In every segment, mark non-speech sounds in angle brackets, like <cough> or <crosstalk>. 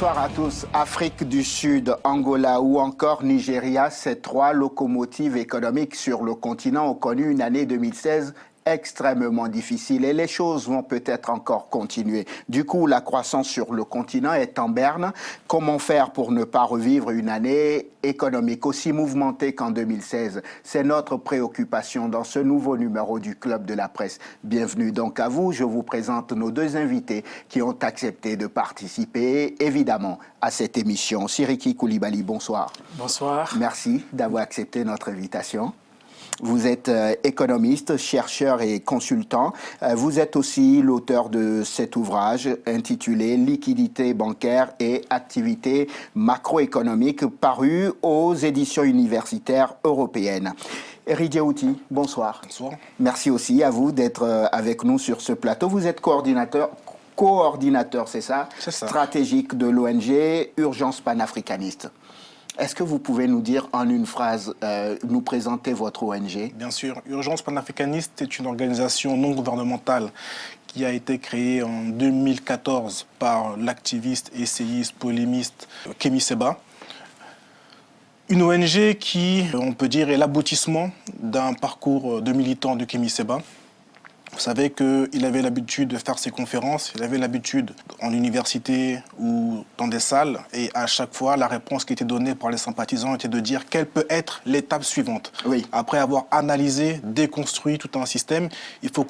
Bonsoir à tous. Afrique du Sud, Angola ou encore Nigeria, ces trois locomotives économiques sur le continent ont connu une année 2016 extrêmement difficile et les choses vont peut-être encore continuer. Du coup, la croissance sur le continent est en berne. Comment faire pour ne pas revivre une année économique aussi mouvementée qu'en 2016 C'est notre préoccupation dans ce nouveau numéro du Club de la presse. Bienvenue donc à vous. Je vous présente nos deux invités qui ont accepté de participer, évidemment, à cette émission. Siriki Koulibaly, bonsoir. Bonsoir. Merci d'avoir accepté notre invitation. Vous êtes euh, économiste, chercheur et consultant. Euh, vous êtes aussi l'auteur de cet ouvrage intitulé Liquidité bancaire et activité macroéconomique paru aux éditions universitaires européennes. Eric Outi, bonsoir. Bonsoir. Merci aussi à vous d'être euh, avec nous sur ce plateau. Vous êtes coordinateur coordinateur, c'est ça, ça, stratégique de l'ONG Urgence panafricaniste. Est-ce que vous pouvez nous dire en une phrase, euh, nous présenter votre ONG Bien sûr. Urgence panafricaniste est une organisation non gouvernementale qui a été créée en 2014 par l'activiste, essayiste, polémiste Kémy Seba. Une ONG qui, on peut dire, est l'aboutissement d'un parcours de militant de Kémy Seba. Vous savez qu'il avait l'habitude de faire ses conférences, il avait l'habitude en université ou dans des salles, et à chaque fois, la réponse qui était donnée par les sympathisants était de dire quelle peut être l'étape suivante. Oui. Après avoir analysé, déconstruit tout un système, il, faut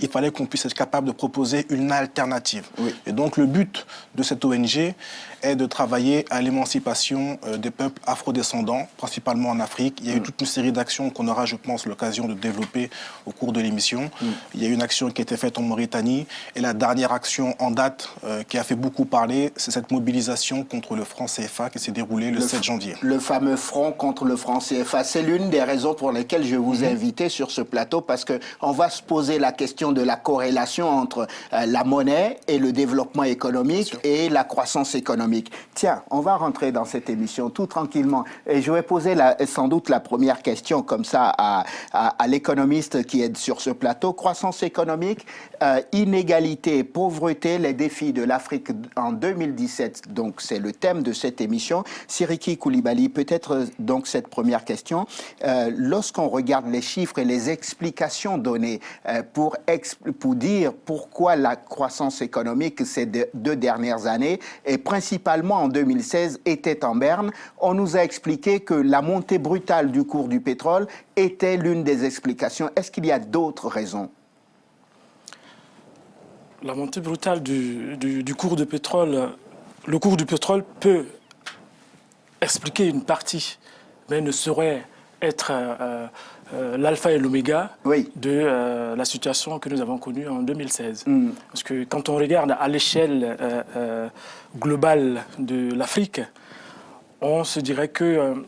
il fallait qu'on puisse être capable de proposer une alternative. Oui. Et donc le but de cette ONG est de travailler à l'émancipation euh, des peuples afrodescendants, principalement en Afrique. Il y a eu mm. toute une série d'actions qu'on aura, je pense, l'occasion de développer au cours de l'émission. Mm. Il y a eu une action qui a été faite en Mauritanie. Et la dernière action en date euh, qui a fait beaucoup parler, c'est cette mobilisation contre le franc CFA qui s'est déroulée le, 7 janvier. Le fameux front contre le franc CFA. C'est l'une des raisons pour lesquelles je vous ai mm-hmm. invité sur ce plateau parce qu'on va se poser la question de la corrélation entre euh, la monnaie et le développement économique et la croissance économique. Tiens, on va rentrer dans cette émission tout tranquillement. Et je vais poser sans doute la première question comme ça à, l'économiste qui est sur ce plateau. Croissance économique, euh, inégalité, pauvreté, les défis de l'Afrique en 2017. Donc c'est le thème de cette émission. Siriki Koulibaly, peut-être donc cette première question. Euh, lorsqu'on regarde les chiffres et les explications données euh, pour, pour dire pourquoi la croissance économique ces deux dernières années est principalement principalement en 2016, était en berne. On nous a expliqué que la montée brutale du cours du pétrole était l'une des explications. Est-ce qu'il y a d'autres raisons? La montée brutale du, cours du pétrole, le cours du pétrole peut expliquer une partie, mais ne saurait être euh, euh, l'alpha et l'oméga de euh, la situation que nous avons connue en 2016. Mm. Parce que quand on regarde à l'échelle globale de l'Afrique, on se dirait que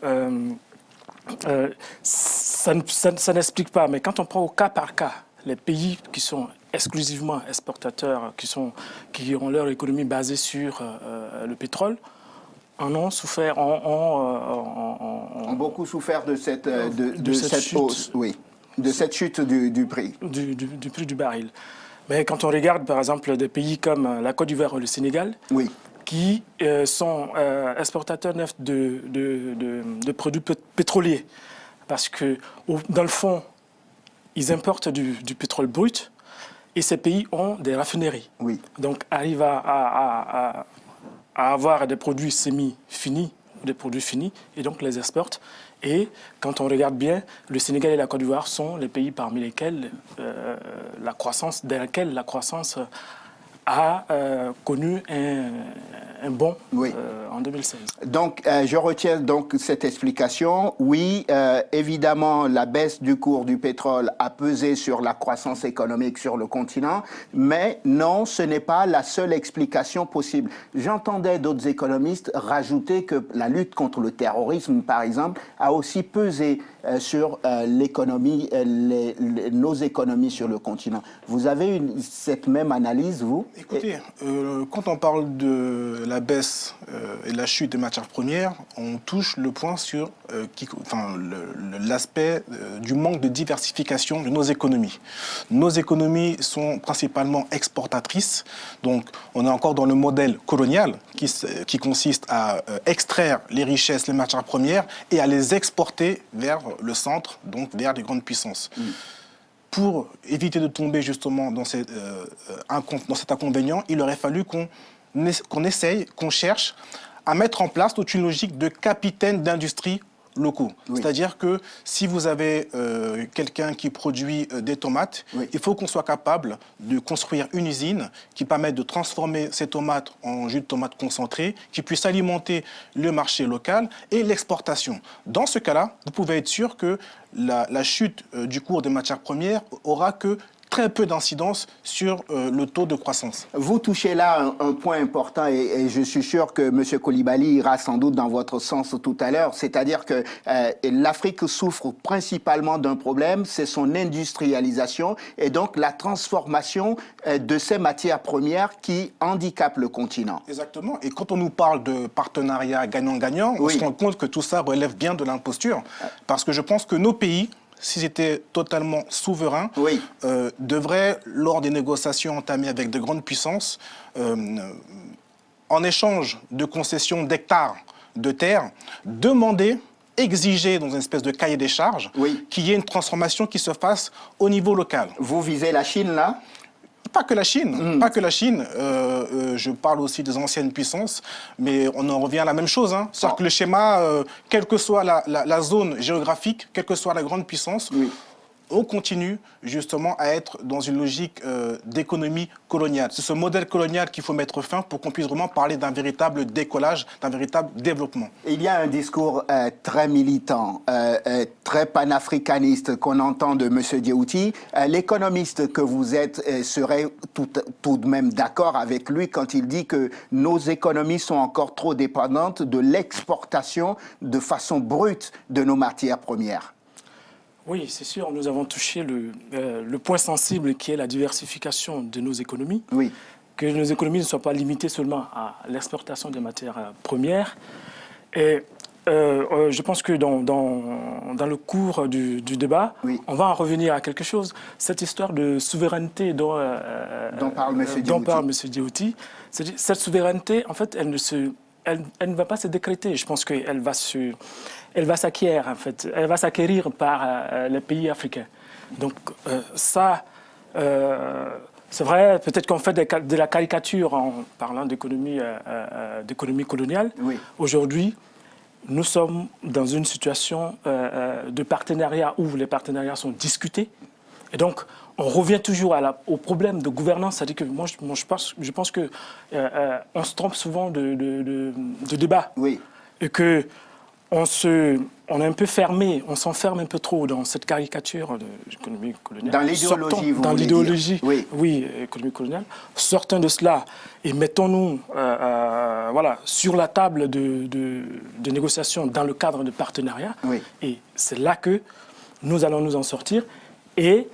ça, ça n'explique pas. Mais quand on prend au cas par cas les pays qui sont exclusivement exportateurs, qui, sont, qui ont leur économie basée sur le pétrole, en ont souffert, ont, beaucoup souffert de cette, euh, de, cette, hausse, oui, de cette chute du, prix. Du, prix du baril. Mais quand on regarde, par exemple, des pays comme euh, la Côte d'Ivoire ou le Sénégal, oui. qui euh, sont exportateurs neufs de, de, produits pétroliers, parce que, dans le fond, ils importent du, pétrole brut, et ces pays ont des raffineries. Oui. Donc, arrivent à à avoir des produits semi-finis, des produits finis, et donc les exportent. Et quand on regarde bien, le Sénégal et la Côte d'Ivoire sont les pays parmi lesquels euh, la croissance, dans lesquels la croissance a euh, connu un, un bon euh, en 2016. Donc, euh, je retiens donc cette explication. Oui, euh, évidemment, la baisse du cours du pétrole a pesé sur la croissance économique sur le continent, mais non, ce n'est pas la seule explication possible. J'entendais d'autres économistes rajouter que la lutte contre le terrorisme, par exemple, a aussi pesé sur l'économie, nos économies sur le continent. Vous avez une, cette même analyse, vous? Écoutez, quand on parle de la baisse euh, et la chute des matières premières, on touche le point sur euh, enfin, l'aspect euh, du manque de diversification de nos économies. Nos économies sont principalement exportatrices, donc on est encore dans le modèle colonial qui, qui consiste à extraire les richesses, les matières premières et à les exporter vers le centre, donc vers les grandes puissances. Mm. Pour éviter de tomber justement dans, dans cet inconvénient, il aurait fallu qu'on qu'on essaye, qu'on cherche à mettre en place toute une logique de capitaine d'industrie locaux. C'est-à-dire que si vous avez euh, quelqu'un qui produit euh, des tomates, il faut qu'on soit capable de construire une usine qui permette de transformer ces tomates en jus de tomate concentré, qui puisse alimenter le marché local et l'exportation. Dans ce cas-là, vous pouvez être sûr que la, la chute euh, du cours des matières premières aura que très peu d'incidence sur euh, le taux de croissance. Vous touchez là un, point important et, je suis sûr que M. Koulibaly ira sans doute dans votre sens tout à l'heure, c'est-à-dire que euh, l'Afrique souffre principalement d'un problème, c'est son industrialisation et donc la transformation euh, de ces matières premières qui handicapent le continent. Exactement, et quand on nous parle de partenariat gagnant-gagnant, on se rend compte que tout ça relève bien de l'imposture, parce que je pense que nos pays s'ils étaient totalement souverains, euh, devraient, lors des négociations entamées avec de grandes puissances, euh, en échange de concessions d'hectares de terre, demander exiger dans une espèce de cahier des charges qu'il y ait une transformation qui se fasse au niveau local. Vous visez la Chine là? Pas que la Chine, mm. pas que la Chine. Euh, euh, je parle aussi des anciennes puissances, mais on en revient à la même chose. Hein. C'est-à-dire que le schéma, euh, quelle que soit la, zone géographique, quelle que soit la grande puissance, on continue justement à être dans une logique euh, d'économie coloniale. C'est ce modèle colonial qu'il faut mettre fin pour qu'on puisse vraiment parler d'un véritable décollage, d'un véritable développement. Il y a un discours euh, très militant, euh, très panafricaniste qu'on entend de M. Diouti. L'économiste que vous êtes serait tout de même d'accord avec lui quand il dit que nos économies sont encore trop dépendantes de l'exportation de façon brute de nos matières premières. Oui, c'est sûr, nous avons touché le, euh, le, point sensible qui est la diversification de nos économies. Oui. Que nos économies ne soient pas limitées seulement à l'exportation des matières euh, premières. Et euh, je pense que dans, dans, dans le cours du, du débat, on va en revenir à quelque chose. Cette histoire de souveraineté dont, dont parle M. Parle cette souveraineté, en fait, elle ne, se, elle, elle ne va pas se décréter. Je pense qu'elle va se elle va s'acquérir, en fait. Elle va s'acquérir par euh, les pays africains. Donc, euh, ça, euh, c'est vrai, peut-être qu'on fait de, la caricature en parlant d'économie coloniale. Aujourd'hui, nous sommes dans une situation de partenariat où les partenariats sont discutés. Et donc, on revient toujours au problème de gouvernance. C'est-à-dire que moi, je, je, pense, je pense qu'on se trompe souvent de, de débat. Oui. Et que on, se, on est un peu fermé, on s'enferme un peu trop dans cette caricature de l'économie coloniale. Dans l'idéologie, vous Dans l'idéologie, oui. oui, économie coloniale. Sortons de cela et mettons-nous euh, euh, voilà, sur la table de, de, négociations dans le cadre de partenariat. Oui. Et c'est là que nous allons nous en sortir. Et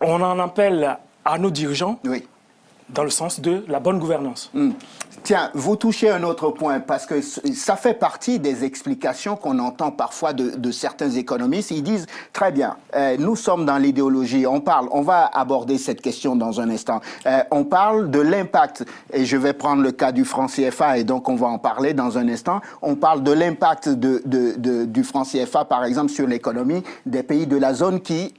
on en appelle à nos dirigeants oui. dans le sens de la bonne gouvernance. Hmm. Tiens, vous touchez un autre point, parce que ça fait partie des explications qu'on entend parfois de, certains économistes. Ils disent, très bien, euh, nous sommes dans l'idéologie, on parle, on va aborder cette question dans un instant. Euh, on parle de l'impact, et je vais prendre le cas du franc CFA, et donc on va en parler dans un instant. On parle de l'impact du franc CFA, par exemple, sur l'économie des pays de la zone qui,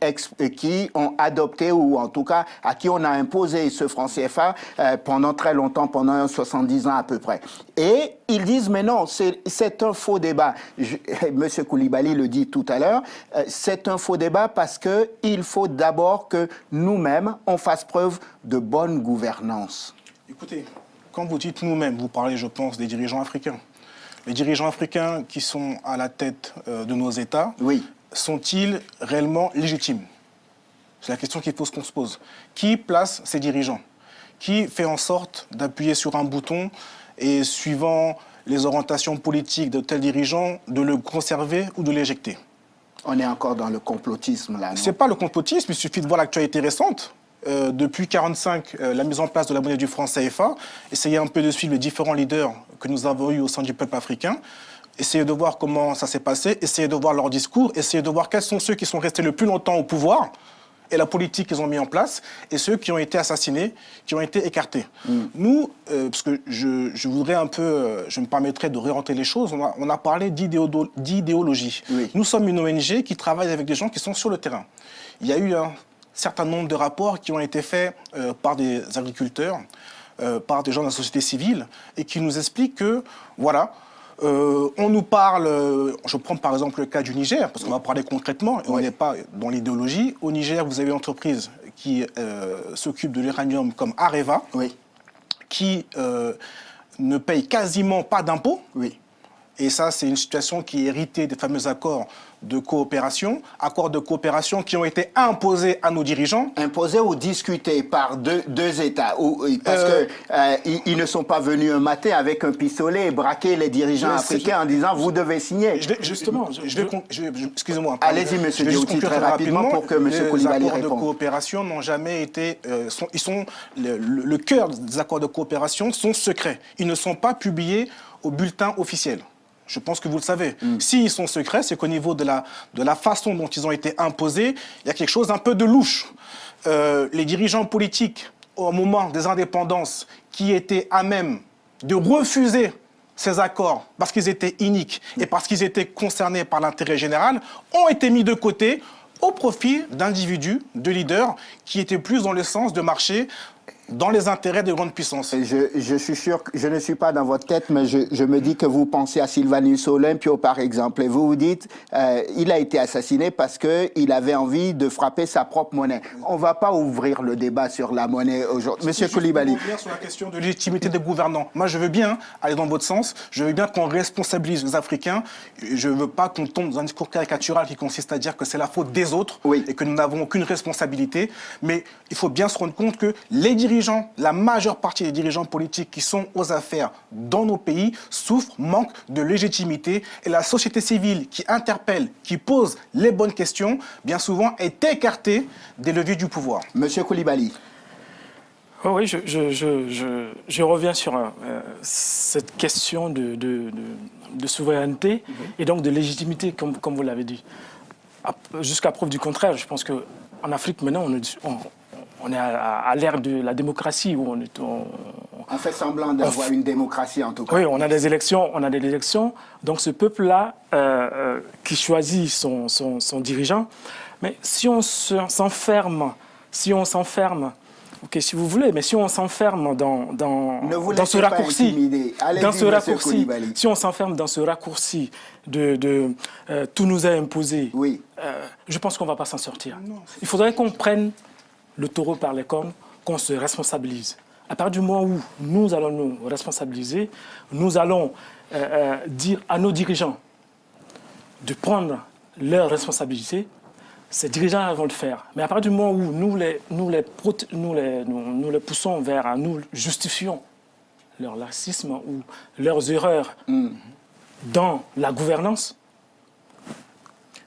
qui ont adopté, ou en tout cas à qui on a imposé ce franc CFA euh, pendant très longtemps, pendant 70 ans à peu près. Et ils disent, mais non, c'est un faux débat. <laughs> Monsieur Koulibaly le dit tout à l'heure, euh, c'est un faux débat parce qu'il faut d'abord que nous-mêmes, on fasse preuve de bonne gouvernance. Écoutez, quand vous dites nous-mêmes, vous parlez, je pense, des dirigeants africains. Les dirigeants africains qui sont à la tête euh, de nos États, oui. sont-ils réellement légitimes? C'est la question qu'il faut qu'on se pose. Qui place ces dirigeants? Qui fait en sorte d'appuyer sur un bouton et suivant les orientations politiques de tels dirigeants, de le conserver ou de l'éjecter. On est encore dans le complotisme là, C'est pas le complotisme, il suffit de voir l'actualité récente. euh, depuis 1945 euh, la mise en place de la monnaie du franc CFA, essayer un peu de suivre les différents leaders que nous avons eus au sein du peuple africain, essayer de voir comment ça s'est passé, essayer de voir leur discours, essayer de voir quels sont ceux qui sont restés le plus longtemps au pouvoir, et la politique qu'ils ont mis en place, et ceux qui ont été assassinés, qui ont été écartés. Mm. Nous, euh, parce que je, voudrais un peu, euh, je me permettrais de réorienter les choses, on a, parlé d'idéologie. Nous sommes une ONG qui travaille avec des gens qui sont sur le terrain. Il y a eu un certain nombre de rapports qui ont été faits euh, par des agriculteurs, par des gens de la société civile, et qui nous expliquent que, voilà, euh, on nous parle, euh, je prends par exemple le cas du Niger, parce qu'on va parler concrètement, et on n'est pas dans l'idéologie. Au Niger, vous avez une entreprise qui euh, s'occupe de l'uranium comme Areva, qui ne paye quasiment pas d'impôts. Et ça, c'est une situation qui est héritée des fameux accords de coopération, accords de coopération qui ont été imposés à nos dirigeants. Imposés ou discutés par deux, deux États ou, Parce euh, qu'ils euh, ne sont pas venus un matin avec un pistolet et braquer les dirigeants africains en disant « vous devez signer Justement, excusez-moi. Allez-y, monsieur Diouti, très rapidement pour que monsieur Koulibaly réponde. Les accords de coopération n'ont jamais été... Euh, sont, ils sont, le, le cœur des accords de coopération sont secrets. Ils ne sont pas publiés au bulletin officiel. Je pense que vous le savez. Mm. S'ils sont secrets, c'est qu'au niveau de la, de la façon dont ils ont été imposés, il y a quelque chose un peu de louche. Euh, les dirigeants politiques, au moment des indépendances, qui étaient à même de refuser ces accords parce qu'ils étaient iniques et parce qu'ils étaient concernés par l'intérêt général, ont été mis de côté au profit d'individus, de leaders, qui étaient plus dans le sens de marcher dans les intérêts des grandes puissances. Je, je, suis sûr que je ne suis pas dans votre tête, mais je, je me dis que vous pensez à Sylvanus Olympio, par exemple, et vous vous dites euh, il a été assassiné parce qu'il avait envie de frapper sa propre monnaie. On ne va pas ouvrir le débat sur la monnaie aujourd'hui. Monsieur Koulibaly. sur la question de légitimité des gouvernants. Moi, je veux bien aller dans votre sens. Je veux bien qu'on responsabilise les Africains. Je ne veux pas qu'on tombe dans un discours caricatural qui consiste à dire que c'est la faute des autres et que nous n'avons aucune responsabilité. Mais il faut bien se rendre compte que les dirigeants la majeure partie des dirigeants politiques qui sont aux affaires dans nos pays souffrent, manquent de légitimité et la société civile qui interpelle, qui pose les bonnes questions, bien souvent est écartée des leviers du pouvoir. Monsieur Koulibaly. Oh oui, je, je, reviens sur euh, cette question de, de, souveraineté et donc de légitimité, comme, comme vous l'avez dit. Jusqu'à preuve du contraire, je pense qu'en Afrique, maintenant, on, on, on est à, l'ère de la démocratie où on est... On, fait semblant d'avoir une démocratie en tout cas. Oui, on a des élections, on a des élections. Donc ce peuple-là euh, euh, qui choisit son, son, dirigeant, mais si on s'enferme, si on s'enferme ok, si vous voulez, mais si on s'enferme dans, dans, dans ce raccourci, dans ce raccourci, si on s'enferme dans ce raccourci de, de euh, tout nous a imposé, oui. je pense qu'on ne va pas s'en sortir. Il faudrait qu'on prenne le taureau par les cornes, qu'on se responsabilise. À partir du moment où nous allons nous responsabiliser, nous allons euh, euh, dire à nos dirigeants de prendre leurs responsabilités, ces dirigeants vont le faire. Mais à partir du moment où nous les, nous les, nous les, nous, les poussons vers, nous justifions leur racisme ou leurs erreurs mm. dans la gouvernance,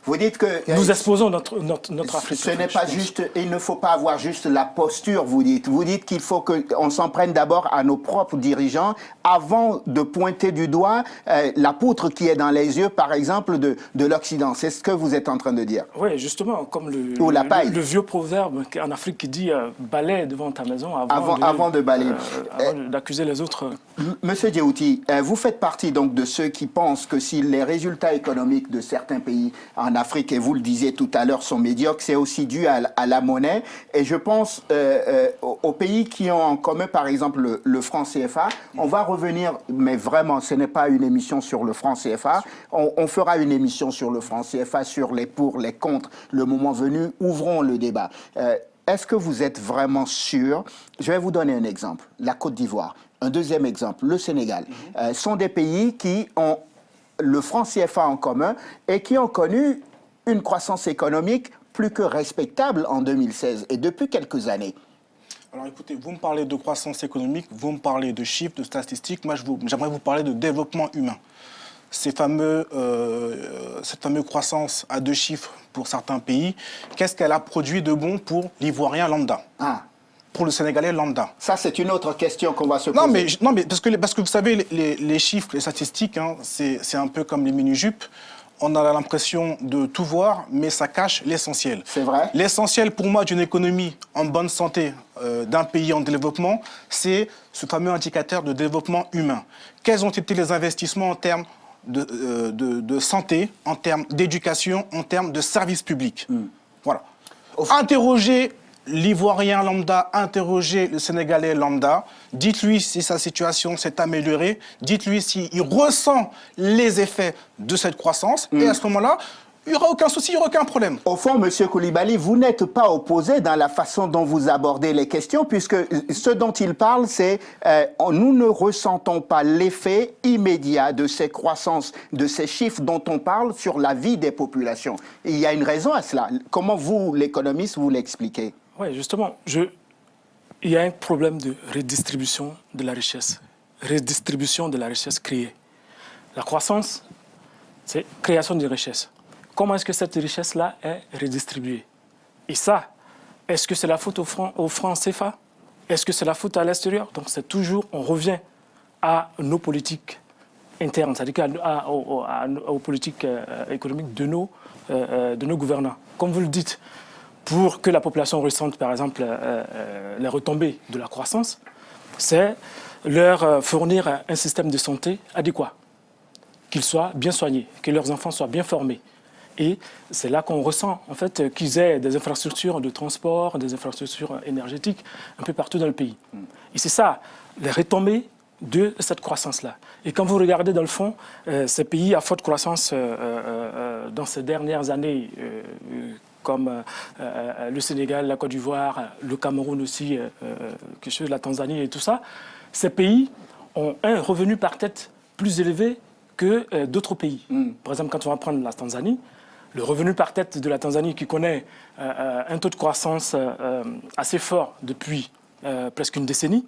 vous dites que... Nous exposons notre, notre, notre Afrique. Ce n'est pas juste, il ne faut pas avoir juste la posture, vous dites. Vous dites qu'il faut qu'on s'en prenne d'abord à nos propres dirigeants avant de pointer du doigt euh, la poutre qui est dans les yeux, par exemple, de, de l'Occident. C'est ce que vous êtes en train de dire. Oui, justement, comme le, Ou la paille. le, vieux proverbe en Afrique qui dit euh, balaye devant ta maison avant, de, avant de balayer. Euh, d'accuser les autres. Monsieur Djouti, vous faites partie donc de ceux qui pensent que si les résultats économiques de certains pays en Afrique, et vous le disiez tout à l'heure, sont médiocres, c'est aussi dû à, la monnaie. Et je pense euh, euh, aux pays qui ont en commun, par exemple, le, franc CFA. On va revenir, mais vraiment, ce n'est pas une émission sur le franc CFA. On, fera une émission sur le franc CFA, sur les pour, les contre, le moment venu. Ouvrons le débat. Euh, est-ce que vous êtes vraiment sûr? Je vais vous donner un exemple. La Côte d'Ivoire. Un deuxième exemple, le Sénégal. Mm sont des pays qui ont le franc CFA en commun et qui ont connu une croissance économique plus que respectable en 2016 et depuis quelques années. Alors écoutez, vous me parlez de croissance économique, vous me parlez de chiffres, de statistiques, moi j'aimerais vous parler de développement humain. ces fameux, cette fameuse croissance à deux chiffres pour certains pays, qu'est-ce qu'elle a produit de bon pour l'ivoirien lambda? Ah pour le Sénégalais lambda Ça, c'est une autre question qu'on va se poser. Non, mais, non, mais parce, que, parce que vous savez, les, chiffres, les statistiques, hein, c'est un peu comme les mini-jupes. On a l'impression de tout voir, mais ça cache l'essentiel. C'est vrai. L'essentiel pour moi d'une économie en bonne santé euh, d'un pays en développement, c'est ce fameux indicateur de développement humain. Quels ont été les investissements en termes de, euh, de, santé, en termes d'éducation, en termes de services publics? Hmm. Voilà. Interroger l'Ivoirien lambda interroger le Sénégalais lambda. Dites-lui si sa situation s'est améliorée. Dites-lui s'il ressent les effets de cette croissance. Et mm. à ce moment-là, il n'y aura aucun souci, il n'y aura aucun problème. Au fond, M. Koulibaly, vous n'êtes pas opposé dans la façon dont vous abordez les questions, puisque ce dont il parle, c'est euh, nous ne ressentons pas l'effet immédiat de ces croissances, de ces chiffres dont on parle sur la vie des populations. il y a une raison à cela. Comment vous, l'économiste, vous l'expliquez? Oui, justement, il y a un problème de redistribution de la richesse, redistribution de la richesse créée. La croissance, c'est création de richesse. Comment est-ce que cette richesse-là est redistribuée? Et ça, est-ce que c'est la faute au franc, au franc CFA Est-ce que c'est la faute à l'extérieur? Donc c'est toujours, on revient à nos politiques internes, c'est-à-dire aux, politiques euh, économiques de nos, euh, euh, de nos gouvernants. Comme vous le dites, pour que la population ressente, par exemple, euh, euh, les retombées de la croissance, c'est leur euh, fournir un système de santé adéquat, qu'ils soient bien soignés, que leurs enfants soient bien formés. Et c'est là qu'on ressent en fait qu'ils aient des infrastructures de transport, des infrastructures énergétiques un peu partout dans le pays. Et c'est ça, les retombées de cette croissance-là. Et quand vous regardez dans le fond, ces pays à forte croissance dans ces dernières années comme euh, euh, le Sénégal, la Côte d'Ivoire, le Cameroun aussi, euh, quelque chose, la Tanzanie et tout ça, ces pays ont un revenu par tête plus élevé que d'autres pays. Mm. Par exemple, quand on va prendre la Tanzanie, le revenu par tête de la Tanzanie qui connaît un taux de croissance assez fort depuis presque une décennie,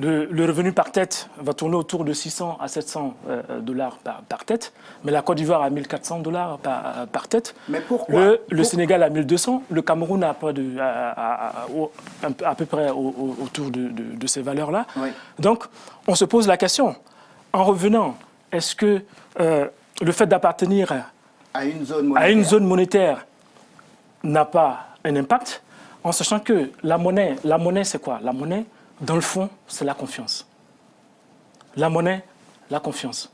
le, revenu par tête va tourner autour de 600 à 700 euh, dollars par, tête, mais la Côte d'Ivoire à 1400 dollars par, tête. Mais pourquoi? Le, Sénégal à 1200, le Cameroun à, à, peu près autour de, ces valeurs-là. Donc, on se pose la question, en revenant, est-ce que euh, le fait d'appartenir à une zone monétaire n'a pas un impact, en sachant que la monnaie, la monnaie c'est quoi? La monnaie, dans le fond, c'est la confiance. La monnaie, la confiance.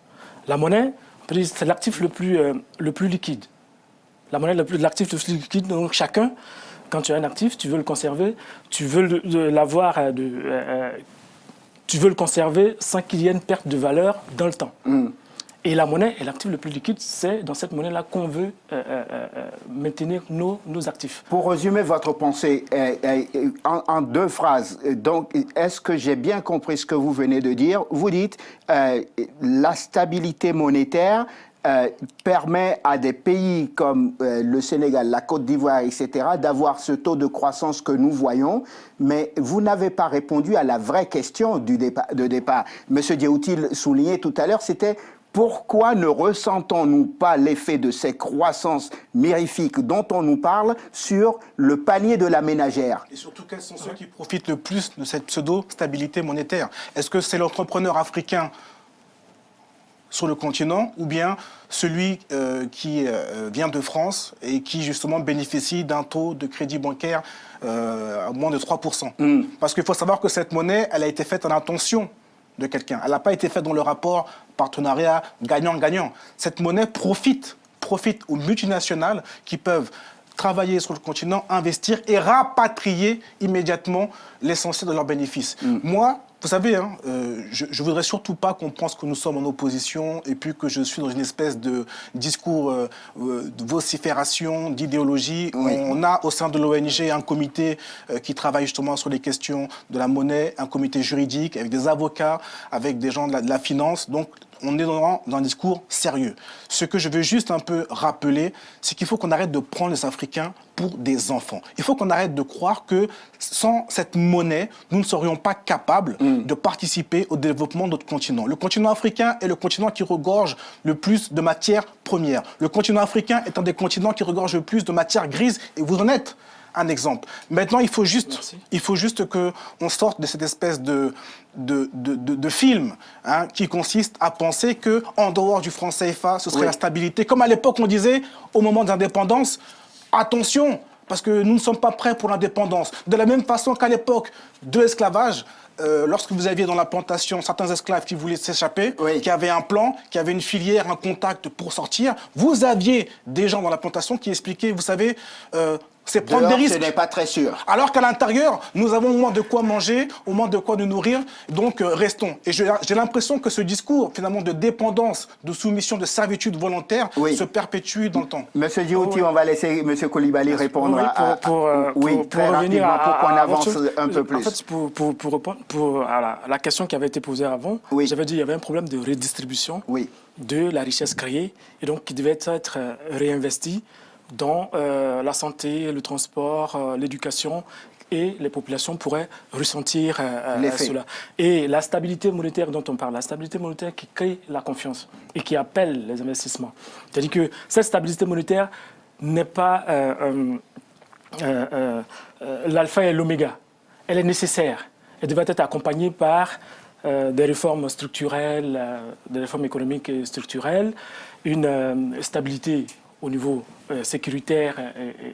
La monnaie, c'est l'actif le, plus, euh, le plus liquide. La monnaie, l'actif le plus liquide, donc chacun, quand tu as un actif, tu veux le conserver, tu veux l'avoir, euh, euh, tu veux le conserver sans qu'il y ait une perte de valeur dans le temps. Mm. Et la monnaie est l'actif le plus liquide, c'est dans cette monnaie-là qu'on veut euh, euh, euh, maintenir nos, nos, actifs. Pour résumer votre pensée en, deux phrases, donc est-ce que j'ai bien compris ce que vous venez de dire? Vous dites la stabilité monétaire permet à des pays comme le Sénégal, la Côte d'Ivoire, etc., d'avoir ce taux de croissance que nous voyons, mais vous n'avez pas répondu à la vraie question du de départ. Monsieur Diaoutil soulignait tout à l'heure, c'était pourquoi ne ressentons-nous pas l'effet de ces croissances mirifiques dont on nous parle sur le panier de la ménagère? Et surtout, quels sont ceux qui profitent le plus de cette pseudo-stabilité monétaire? Est-ce que c'est l'entrepreneur africain sur le continent ou bien celui euh, qui euh, vient de France et qui justement bénéficie d'un taux de crédit bancaire euh, à moins de 3%. Mm. Parce qu'il faut savoir que cette monnaie, elle a été faite en intention de quelqu'un. Elle n'a pas été faite dans le rapport partenariat gagnant-gagnant. Cette monnaie profite, profite aux multinationales qui peuvent travailler sur le continent, investir et rapatrier immédiatement l'essentiel de leurs bénéfices. Mm. Moi, vous savez, hein, euh, je ne voudrais surtout pas qu'on pense que nous sommes en opposition et puis que je suis dans une espèce de discours euh, euh, de vocifération, d'idéologie. On a au sein de l'ONG un comité qui travaille justement sur les questions de la monnaie, un comité juridique avec des avocats, avec des gens de la, finance. Donc, on est dans, un discours sérieux. Ce que je veux juste un peu rappeler, c'est qu'il faut qu'on arrête de prendre les Africains pour des enfants. Il faut qu'on arrête de croire que sans cette monnaie, nous ne serions pas capables mm. de participer au développement de notre continent. Le continent africain est le continent qui regorge le plus de matières premières. Le continent africain est un des continents qui regorge le plus de matières grises, et vous en êtes un exemple. Maintenant, il faut juste, il faut juste qu'on sorte de cette espèce de, de, de, film hein, qui consiste à penser qu'en dehors du franc CFA, ce serait la stabilité. Comme à l'époque, on disait, au moment de l'indépendance, attention, parce que nous ne sommes pas prêts pour l'indépendance. De la même façon qu'à l'époque de l'esclavage, euh, lorsque vous aviez dans la plantation certains esclaves qui voulaient s'échapper, qui avaient un plan, qui avaient une filière, un contact pour sortir, vous aviez des gens dans la plantation qui expliquaient, vous savez, euh, c'est prendre des risques. ce n'est pas très sûr. Alors qu'à l'intérieur, nous avons au moins de quoi manger, au moins de quoi nous nourrir, donc euh, restons. Et j'ai l'impression que ce discours, finalement, de dépendance, de soumission, de servitude volontaire, se perpétue dans le temps. Monsieur Djouti, on va laisser Monsieur Koulibaly répondre oui, pour, pour, euh, oui, pour, pour revenir à, pour qu'on avance un peu plus. En fait, pour, pour, pour répondre pour, à la, question qui avait été posée avant, j'avais dit qu'il y avait un problème de redistribution de la richesse créée et donc qui devait être euh, réinvestie dans euh, la santé, le transport, euh, l'éducation et les populations pourraient ressentir euh, cela. Et la stabilité monétaire dont on parle, la stabilité monétaire qui crée la confiance et qui appelle les investissements. C'est-à-dire que cette stabilité monétaire n'est pas l'alpha et l'oméga. Elle est nécessaire. Elle devrait être accompagnée par des réformes structurelles, des réformes économiques et structurelles, une stabilité au niveau euh, sécuritaire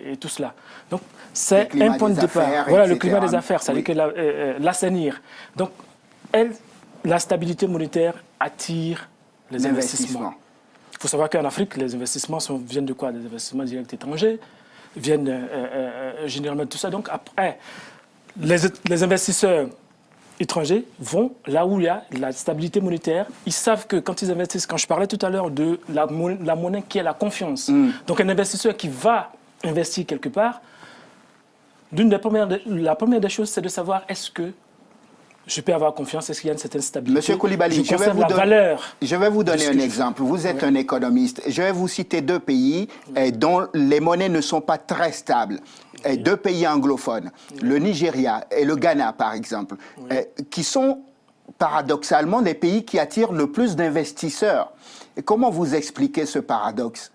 et, tout cela. Donc, c'est un point de départ. Voilà, le climat des affaires, ça veut dire euh, euh, l'assainir. Donc, elle, la stabilité monétaire attire les investissements. Il faut savoir qu'en Afrique, les investissements sont, viennent de quoi? Des investissements directs étrangers, viennent généralement de tout ça. Donc, après, les, les investisseurs étrangers vont là où il y a la stabilité monétaire. Ils savent que quand ils investissent, quand je parlais tout à l'heure de la, monnaie qui est la confiance, mm. donc un investisseur qui va investir quelque part, des premières, la première des choses, c'est de savoir est-ce que je peux avoir confiance, est-ce qu'il y a une certaine stabilité? Monsieur Koulibaly, je, vais, vous donner, je vais vous donner un exemple. Vous êtes un économiste. Je vais vous citer deux pays eh, dont les monnaies ne sont pas très stables. Deux pays anglophones, le Nigeria et le Ghana par exemple, qui sont paradoxalement les pays qui attirent le plus d'investisseurs. Comment vous expliquez ce paradoxe?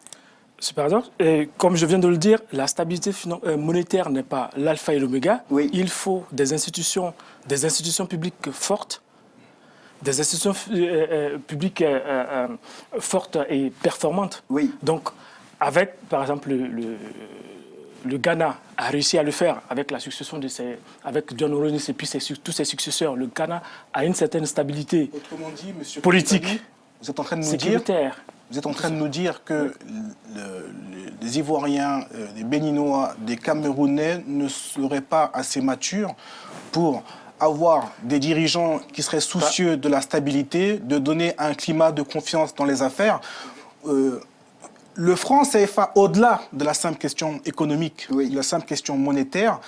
Ce paradoxe, et comme je viens de le dire, la stabilité euh, monétaire n'est pas l'alpha et l'oméga. Il faut des institutions, des institutions publiques fortes, des institutions euh, euh, publiques fortes et performantes. Oui. Donc, avec, par exemple, le le Ghana a réussi à le faire avec la succession de ses, avec John Oronis et puis tous ses successeurs. Le Ghana a une certaine stabilité politique, vous êtes en train de nous dire, vous êtes en train de nous dire que les Ivoiriens, euh, les Béninois, les Camerounais ne seraient pas assez matures pour avoir des dirigeants qui seraient soucieux de la stabilité, de donner un climat de confiance dans les affaires. Euh, le franc CFA, au-delà de la simple question économique, de la simple question monétaire,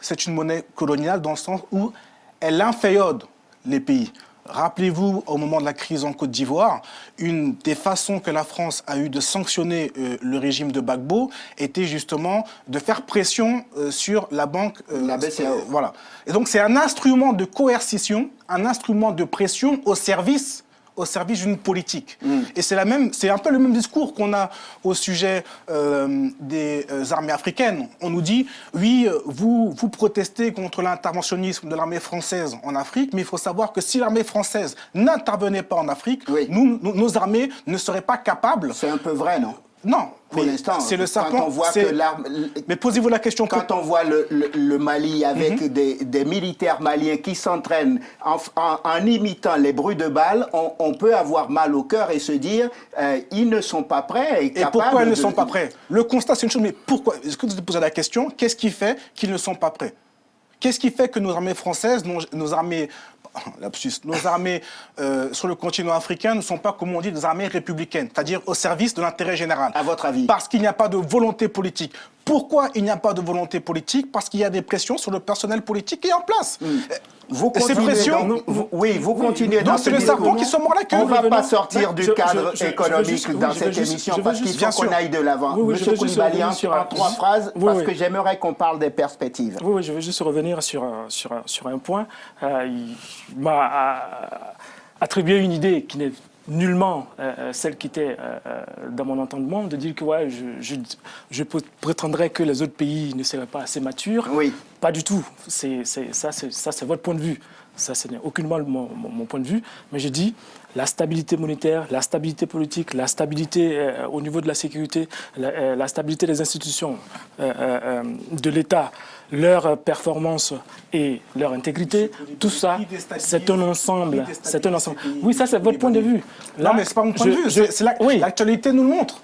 c'est une monnaie coloniale dans le sens où elle inféode les pays. Rappelez-vous, au moment de la crise en Côte d'Ivoire, une des façons que la France a eu de sanctionner euh, le régime de Gbagbo était justement de faire pression euh, sur la banque. Euh, la BCAO. voilà. Et donc c'est un instrument de coercition, un instrument de pression au service au service d'une politique. Mm. Et c'est un peu le même discours qu'on a au sujet euh, des euh, armées africaines. On nous dit, oui, vous, vous protestez contre l'interventionnisme de l'armée française en Afrique, mais il faut savoir que si l'armée française n'intervenait pas en Afrique, nous, nos armées ne seraient pas capables... C'est un peu vrai, non? Non, pour l'instant, c'est le serpent. Quand on voit que Mais posez-vous la question. Quand on voit le, Mali avec mhm. des, militaires maliens qui s'entraînent en, imitant les bruits de balles, on, peut avoir mal au cœur et se dire euh, ils ne sont pas prêts. Et, pourquoi ils ne sont pas prêts? Le constat, c'est une chose, mais pourquoi? Est-ce que vous vous posez la question? Qu'est-ce qui fait qu'ils ne sont pas prêts? Qu'est-ce qui fait que nos armées françaises, nos armées <coughs> nos armées euh, sur le continent africain ne sont pas, comme on dit, des armées républicaines, c'est-à-dire au service de l'intérêt général. À votre avis? Parce qu'il n'y a pas de volonté politique. Pourquoi il n'y a pas de volonté politique? Parce qu'il y a des pressions sur le personnel politique qui est en place. Mm. Vous continuez dans, oui, vous continuez dans c'est le serpent qui se mord la queue. On ne va pas sortir du cadre économique dans cette émission parce qu'il faut qu'on aille de l'avant. Monsieur Koulibaly, en trois phrases, parce que j'aimerais qu'on parle des perspectives. Oui, je veux juste revenir sur, sur, sur un point. Euh, il m'a attribué une idée qui n'est nullement euh, euh, celle qui était euh, dans mon entendement, de dire que ouais, je, je, prétendrais que les autres pays ne seraient pas assez matures. Oui. Pas du tout. C'est, ça, c'est votre point de vue. Ça, ce n'est aucunement mon, mon, point de vue. Mais je dis la stabilité monétaire, la stabilité politique, la stabilité au niveau de la sécurité, la, stabilité des institutions de l'État, leur performance et leur intégrité, tout ça, c'est un ensemble. C'est un ensemble. Oui, ça, c'est votre point de vue. Là, non, mais c'est pas mon point de vue. L'actualité nous le montre.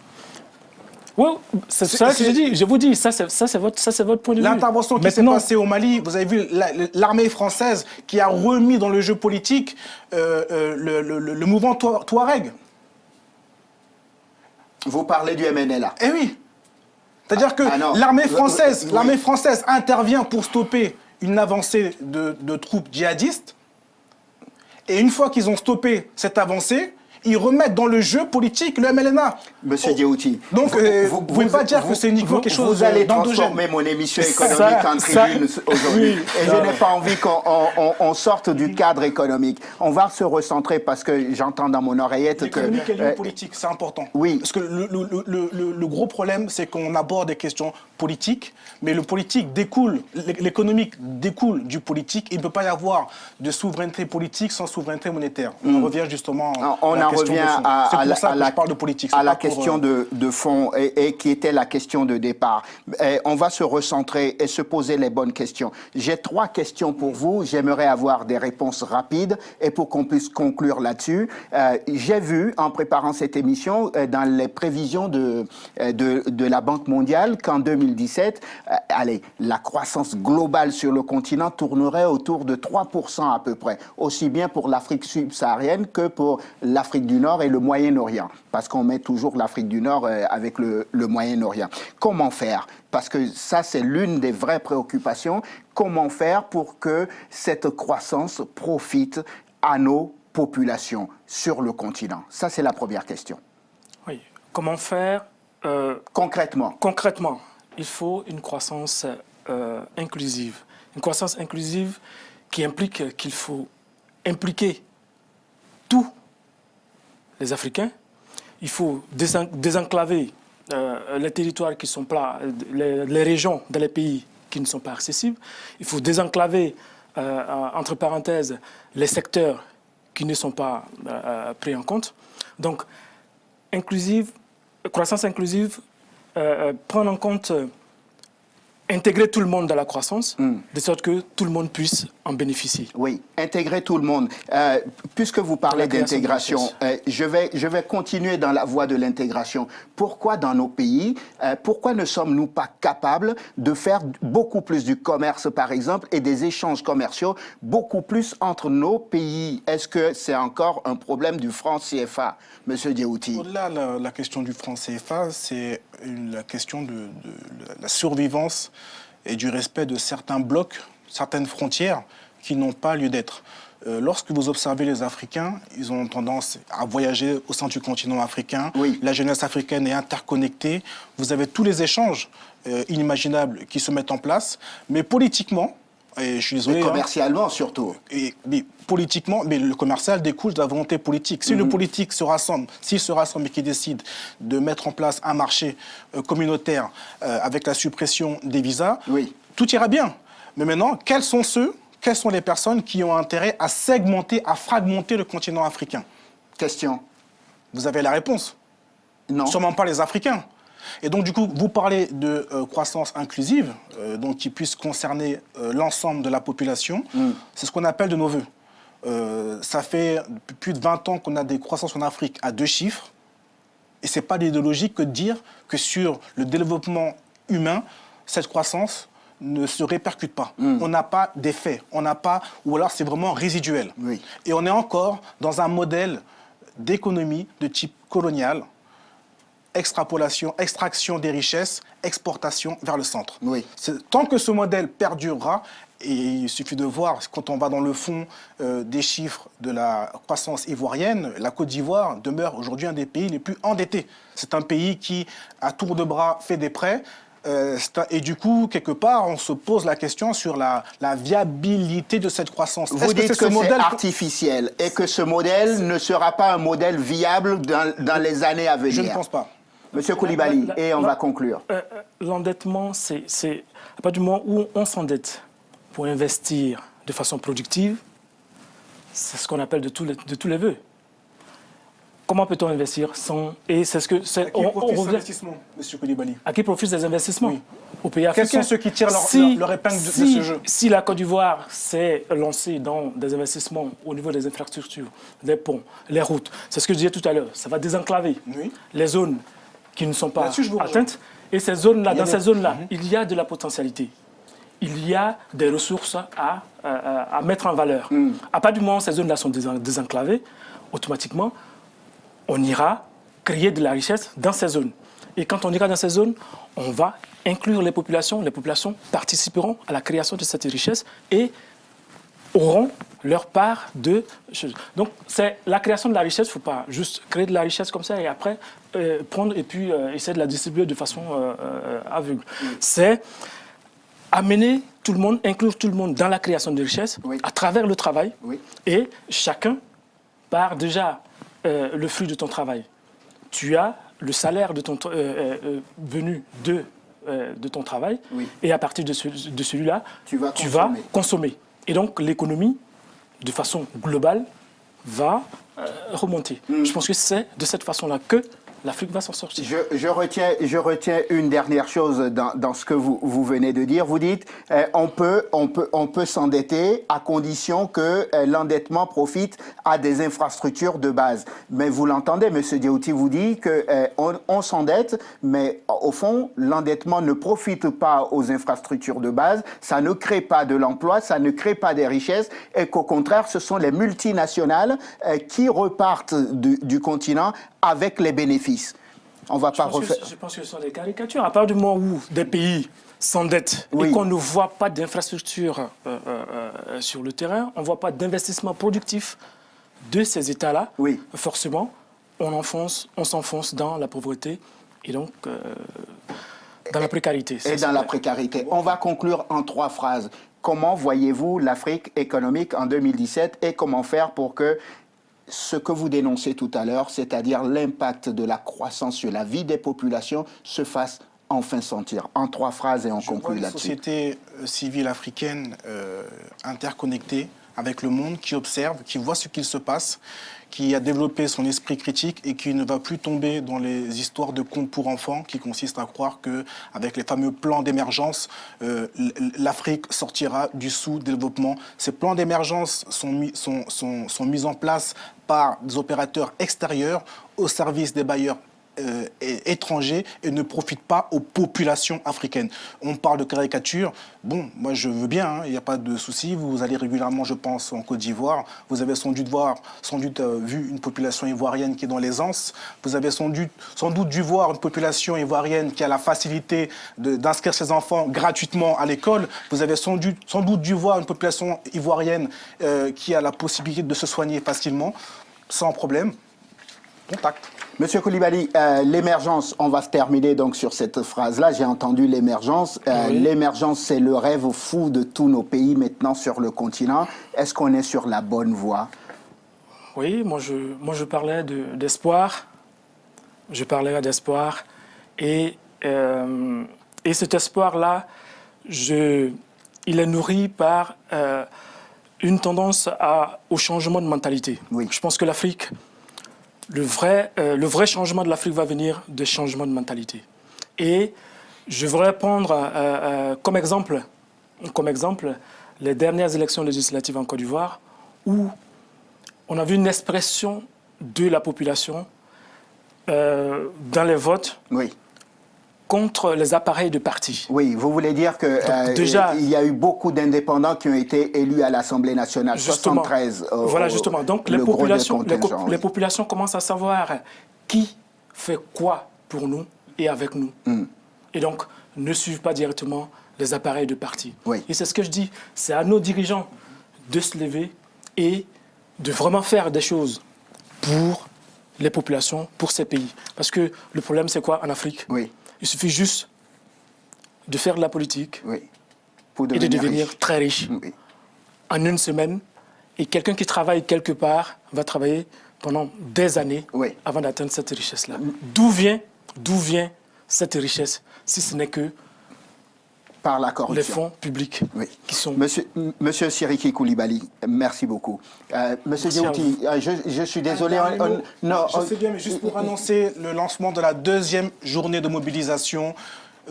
Oui, c'est ça que je dis. Je vous dis, ça c'est votre, votre point de vue. L'intervention qui s'est passée au Mali, vous avez vu l'armée française qui a remis dans le jeu politique euh, euh, le, le, le, mouvement Touareg. Vous parlez du MNLA. Eh oui. C'est-à-dire que ah, l'armée française, l'armée française intervient pour stopper une avancée de, de troupes djihadistes. Et une fois qu'ils ont stoppé cette avancée, ils remettent dans le jeu politique le MLNA. Monsieur oh. Donc, euh, vous ne pouvez pas dire que c'est uniquement quelque chose Vous allez transformer mon émission économique en tribune aujourd'hui. Et je n'ai pas envie qu'on sorte du cadre économique. On va se recentrer parce que j'entends dans mon oreillette que... L'économique et euh, politique, c'est important. Oui. Parce que le, le, le gros problème, c'est qu'on aborde des questions politiques, mais le politique découle, l'économique découle du politique. Il ne peut pas y avoir de souveraineté politique sans souveraineté monétaire. On mm. revient justement... on revient à, la, de politique, à la question de, fond et, qui était la question de départ. on va se recentrer et se poser les bonnes questions. J'ai trois questions pour vous. J'aimerais avoir des réponses rapides et pour qu'on puisse conclure là-dessus. Euh, j'ai vu en préparant cette émission euh, dans les prévisions de, euh, de, de la Banque mondiale qu'en 2017, allez, la croissance globale sur le continent tournerait autour de 3% à peu près, aussi bien pour l'Afrique subsaharienne que pour l'Afrique du Nord et le Moyen-Orient, parce qu'on met toujours l'Afrique du Nord euh, avec le, Moyen-Orient. Comment faire? Parce que ça, c'est l'une des vraies préoccupations. Comment faire pour que cette croissance profite à nos populations sur le continent? Ça, c'est la première question. Oui. Comment faire euh, Concrètement. Concrètement, il faut une croissance euh, inclusive. Une croissance inclusive qui implique qu'il faut impliquer tout les Africains. Il faut désenclaver euh, les territoires qui sont plats, les, régions dans les pays qui ne sont pas accessibles. Il faut désenclaver, euh, entre parenthèses, les secteurs qui ne sont pas euh, pris en compte. Donc, inclusive, croissance inclusive, prendre en compte intégrer tout le monde dans la croissance, hmm. de sorte que tout le monde puisse en bénéficier. Oui, intégrer tout le monde. Euh, puisque vous parlez d'intégration, euh, je, vais, je vais continuer dans la voie de l'intégration. Pourquoi dans nos pays, euh, pourquoi ne sommes-nous pas capables de faire beaucoup plus du commerce, par exemple, et des échanges commerciaux beaucoup plus entre nos pays? Est-ce que c'est encore un problème du franc CFA, Monsieur Diaouti Au-delà la, la question du franc CFA, c'est la question de, de la survivance et du respect de certains blocs, certaines frontières qui n'ont pas lieu d'être. Euh, lorsque vous observez les Africains, ils ont tendance à voyager au sein du continent africain. La jeunesse africaine est interconnectée. Vous avez tous les échanges euh, inimaginables qui se mettent en place. Mais politiquement, et je suis désolé. Hein. commercialement surtout. Et, mais politiquement, mais le commercial découle de la volonté politique. Si le mhm. politique se rassemble, s'il se rassemble et qu'il décide de mettre en place un marché euh, communautaire euh, avec la suppression des visas, oui. tout ira bien. Mais maintenant, quels sont ceux, quelles sont les personnes qui ont intérêt à segmenter, à fragmenter le continent africain? Question. Vous avez la réponse. Non. Sûrement pas les Africains. Et donc, du coup, vous parlez de euh, croissance inclusive, euh, donc qui puisse concerner euh, l'ensemble de la population. Mm. C'est ce qu'on appelle de nos voeux. ça fait plus de 20 ans qu'on a des croissances en Afrique à deux chiffres. Et ce n'est pas l'idéologie que de dire que sur le développement humain, cette croissance ne se répercute pas. Mm. On n'a pas d'effet, on n'a pas, ou alors c'est vraiment résiduel. Et on est encore dans un modèle d'économie de type colonial, extrapolation, extraction des richesses, exportation vers le centre. Oui. Tant que ce modèle perdurera, et il suffit de voir, quand on va dans le fond euh, des chiffres de la croissance ivoirienne, la Côte d'Ivoire demeure aujourd'hui un des pays les plus endettés. C'est un pays qui, à tour de bras, fait des prêts, euh, et du coup, quelque part, on se pose la question sur la, viabilité de cette croissance. Vous dites que, c'est modèle... artificiel et que ce modèle ne sera pas un modèle viable dans, les années à venir. Je ne pense pas. Monsieur Koulibaly, et on va conclure. Euh, euh, l'endettement, c'est à partir du moment où on s'endette pour investir de façon productive, c'est ce qu'on appelle de tous les, de tous les vœux. Comment peut-on investir sans... Et c'est ce que... À qui profite ces investissements, M. Koulibaly? À qui profite ces investissements Au pays Quels sont ceux qui tirent leur, épingle de, ce jeu. Si la Côte d'Ivoire s'est lancée dans des investissements au niveau des infrastructures, des ponts, les routes, c'est ce que je disais tout à l'heure, ça va désenclaver les zones qui ne sont pas atteintes. Et ces zones-là, dans ces zones-là, mhm. il y a de la potentialité il y a des ressources à, à, mettre en valeur. Mhm. À partir du moment où ces zones-là sont désenclavées, automatiquement, on ira créer de la richesse dans ces zones. Et quand on ira dans ces zones, on va inclure les populations. Les populations participeront à la création de cette richesse et auront leur part de choses. Donc, c'est la création de la richesse. Il ne faut pas juste créer de la richesse comme ça et après euh, prendre et puis euh, essayer de la distribuer de façon euh, aveugle. C'est amener tout le monde, inclure tout le monde dans la création de richesse à travers le travail. Et chacun part déjà le fruit de ton travail. Tu as le salaire de ton, venu de, de ton travail, et à partir de, celui-là, tu, vas, consommer. Et donc l'économie, de façon globale, va remonter. Hmm. Je pense que c'est de cette façon-là que l'Afrique va s'en sortir. Je, retiens, je retiens une dernière chose dans, ce que vous, vous, venez de dire. Vous dites euh, on peut, on peut, on peut s'endetter à condition que euh, l'endettement profite à des infrastructures de base. Mais vous l'entendez, M. Diouti vous dit qu'on euh, on, s'endette, mais au fond, l'endettement ne profite pas aux infrastructures de base, ça ne crée pas de l'emploi, ça ne crée pas des richesses, et qu'au contraire, ce sont les multinationales qui repartent du continent avec les bénéfices. On va pas refaire. je pense que ce sont des caricatures. À part du moment où des pays s'endettent et qu'on ne voit pas d'infrastructures euh, euh, euh, sur le terrain, on ne voit pas d'investissement productif de ces États-là, oui. forcément, on enfonce, on s'enfonce dans la pauvreté et donc dans la précarité. Et dans la précarité. On va conclure en trois phrases. Comment voyez-vous l'Afrique économique en 2017 et comment faire pour que ce que vous dénoncez tout à l'heure, c'est-à-dire l'impact de la croissance sur la vie des populations, se fasse enfin sentir. En trois phrases et on conclut là-dessus. Une société euh, civile africaine euh, interconnectée avec le monde, qui observe, qui voit ce qu'il se passe, qui a développé son esprit critique et qui ne va plus tomber dans les histoires de contes pour enfants qui consistent à croire qu'avec les fameux plans d'émergence, euh, l'Afrique sortira du sous-développement. Ces plans d'émergence sont mis en place par des opérateurs extérieurs au service des bailleurs euh, étrangers et ne profite pas aux populations africaines. On parle de caricature. Bon, moi je veux bien, hein, il n'y a pas de souci. Vous allez régulièrement, je pense, en Côte d'Ivoire. Vous avez sans doute, voir, sans doute euh, vu une population ivoirienne qui est dans l'aisance. Vous avez sans doute, dû voir une population ivoirienne qui a la facilité d'inscrire ses enfants gratuitement à l'école. Vous avez sans doute, sans doute dû voir une population ivoirienne euh, qui a la possibilité de se soigner facilement, sans problème. Contact. Monsieur Koulibaly, euh, l'émergence, on va se terminer donc sur cette phrase-là. J'ai entendu l'émergence. Euh, l'émergence, c'est le rêve fou de tous nos pays maintenant sur le continent. Est-ce qu'on est sur la bonne voie? Oui, moi je, moi je parlais d'espoir. je parlais d'espoir. Et, euh, et cet espoir-là, il est nourri par une tendance à, au changement de mentalité. Oui. Je pense que l'Afrique le vrai, euh, le vrai changement de l'Afrique va venir des changements de mentalité. Et je voudrais prendre euh, euh, comme, exemple, comme exemple les dernières élections législatives en Côte d'Ivoire où on a vu une expression de la population dans les votes contre les appareils de parti. Oui, vous voulez dire que euh, déjà, il y a eu beaucoup d'indépendants qui ont été élus à l'Assemblée nationale, justement, 73. voilà, justement. Donc les populations, les, populations commencent à savoir qui fait quoi pour nous et avec nous. Hmm. Et donc, ne suivent pas directement les appareils de parti. Oui. Et c'est ce que je dis, c'est à nos dirigeants de se lever et de vraiment faire des choses pour les populations, pour ces pays. Parce que le problème, c'est quoi en Afrique? Oui, Il suffit juste de faire de la politique oui. Pour et de devenir riche. très riche Oui. en une semaine. Et quelqu'un qui travaille quelque part va travailler pendant des années Oui. avant d'atteindre cette richesse-là. D'où vient, d'où vient cette richesse, si ce n'est que Par la les fonds publics Oui. qui sont... Monsieur, Monsieur Siriki Koulibaly, merci beaucoup. Euh, Monsieur Diouti, euh, je, je suis désolé. On- mot. on- non, je on- sais bien, mais juste pour annoncer le lancement de la deuxième journée de mobilisation euh,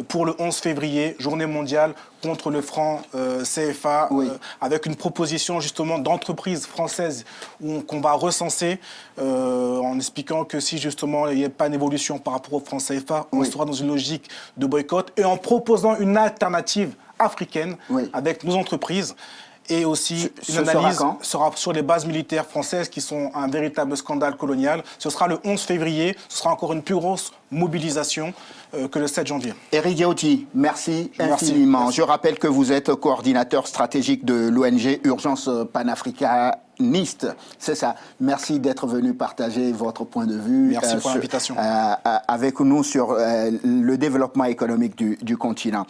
pour le 11 février, journée mondiale contre le franc euh, CFA, Oui. euh, avec une proposition justement d'entreprises françaises où on- qu'on va recenser euh, en expliquant que si justement il n'y a pas d'évolution par rapport au franc CFA, on Oui. sera dans une logique de boycott et en proposant une alternative africaine Oui. avec nos entreprises. Et aussi Ce- une sera analyse sera sur les bases militaires françaises qui sont un véritable scandale colonial. Ce sera le 11 février. Ce sera encore une plus grosse mobilisation euh, que le 7 janvier. Eric Diouti, merci Je infiniment. Merci. Je rappelle que vous êtes coordinateur stratégique de l'ONG Urgence panafricaniste. C'est ça. Merci d'être venu partager votre point de vue Merci pour sur- l'invitation. euh, euh, avec nous sur euh, le développement économique du, du continent.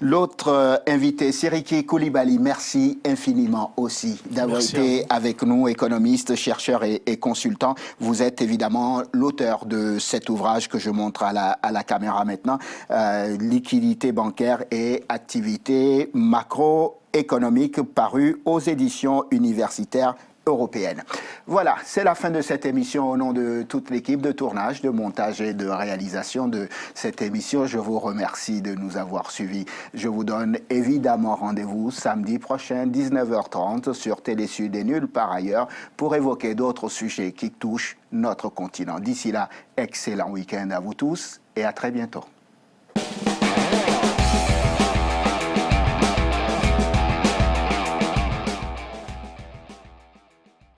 L'autre euh, invité, Siriki Koulibaly, merci infiniment aussi d'avoir été avec nous, économiste, chercheur et, et consultant. Vous êtes évidemment l'auteur de cet ouvrage que je montre à la, à la caméra maintenant, euh, Liquidité bancaire et activité macroéconomique, paru aux éditions universitaires Voilà, c'est la fin de cette émission au nom de toute l'équipe de tournage, de montage et de réalisation de cette émission. Je vous remercie de nous avoir suivis. Je vous donne évidemment rendez-vous samedi prochain, 19h30, sur Télésud et nulle part ailleurs, pour évoquer d'autres sujets qui touchent notre continent. D'ici là, excellent week-end à vous tous et à très bientôt.